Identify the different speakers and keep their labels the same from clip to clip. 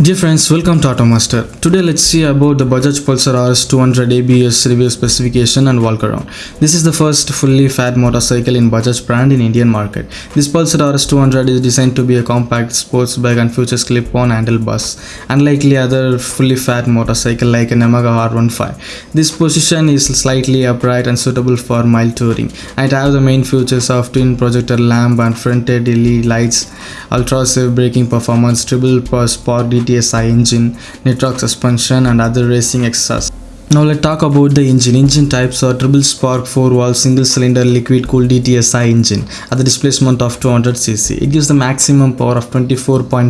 Speaker 1: Dear friends, welcome to Automaster. Today let's see about the Bajaj Pulsar RS 200 ABS review specification and walk around. This is the first fully fat motorcycle in Bajaj brand in Indian market. This Pulsar RS 200 is designed to be a compact sports bike and features clip-on handlebars, unlikely other fully fat motorcycle like an Yamaha R15. This position is slightly upright and suitable for mild touring. It has the main features of twin projector lamp and front-end LED lights, ultra-safe braking performance, triple spark DTSI engine, Nitrox suspension and other racing extras. Now let's talk about the engine. Engine types are triple spark 4 valve single cylinder liquid cooled DTSI engine at the displacement of 200cc. It gives the maximum power of 24.5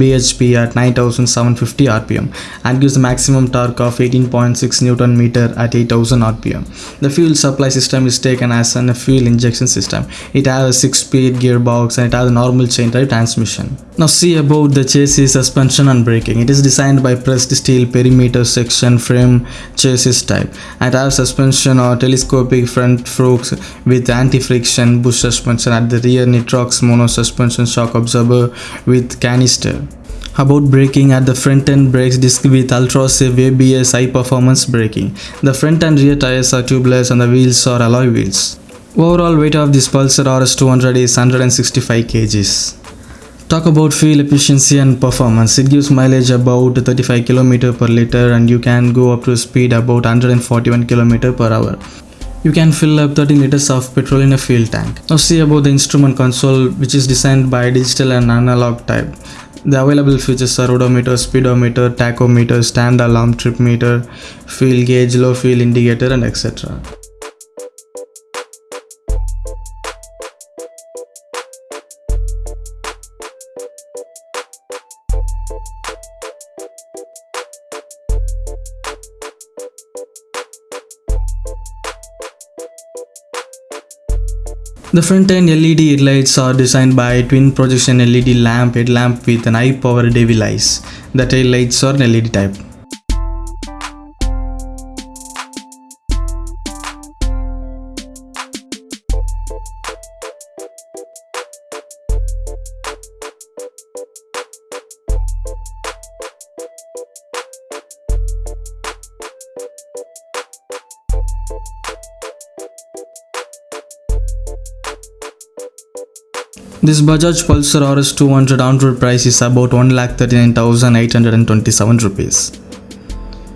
Speaker 1: bhp at 9750 rpm and gives the maximum torque of 18.6 newton meter at 8000 rpm. The fuel supply system is taken as an fuel injection system. It has a 6 speed gearbox and it has a normal chain drive transmission. Now see about the chassis suspension and braking. It is designed by pressed steel perimeter section frame chassis type and has suspension or telescopic front forks with anti-friction bush suspension at the rear nitrox mono suspension shock absorber with canister about braking at the front end brakes disc with ultra safe ABS high performance braking. The front and rear tires are tubeless and the wheels are alloy wheels. Overall weight of this Pulsar RS200 is 165 kgs. Talk about fuel efficiency and performance. It gives mileage about 35 km per liter and you can go up to speed about 141 km per hour. You can fill up 13 liters of petrol in a fuel tank. Now see about the instrument console which is designed by digital and analog type. The available features are odometer, speedometer, tachometer, stand alarm, trip meter, fuel gauge, low fuel indicator and etc. The front end LED headlights are designed by twin projection LED lamp headlamp with an high power devil eyes. The tail lights are LED type. This Bajaj Pulsar RS 200 on-road price is about 1,39,827 rupees.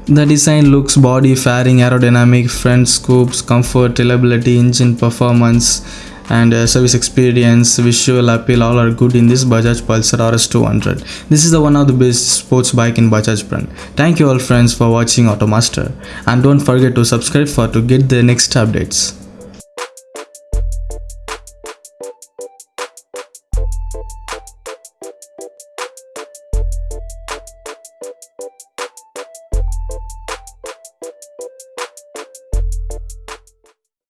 Speaker 1: The design looks body fairing aerodynamic, front scoops, comfort, reliability, engine performance and uh, service experience, visual appeal all are good in this Bajaj Pulsar RS 200. This is the one of the best sports bike in Bajaj brand. Thank you all friends for watching Automaster and don't forget to subscribe for to get the next updates.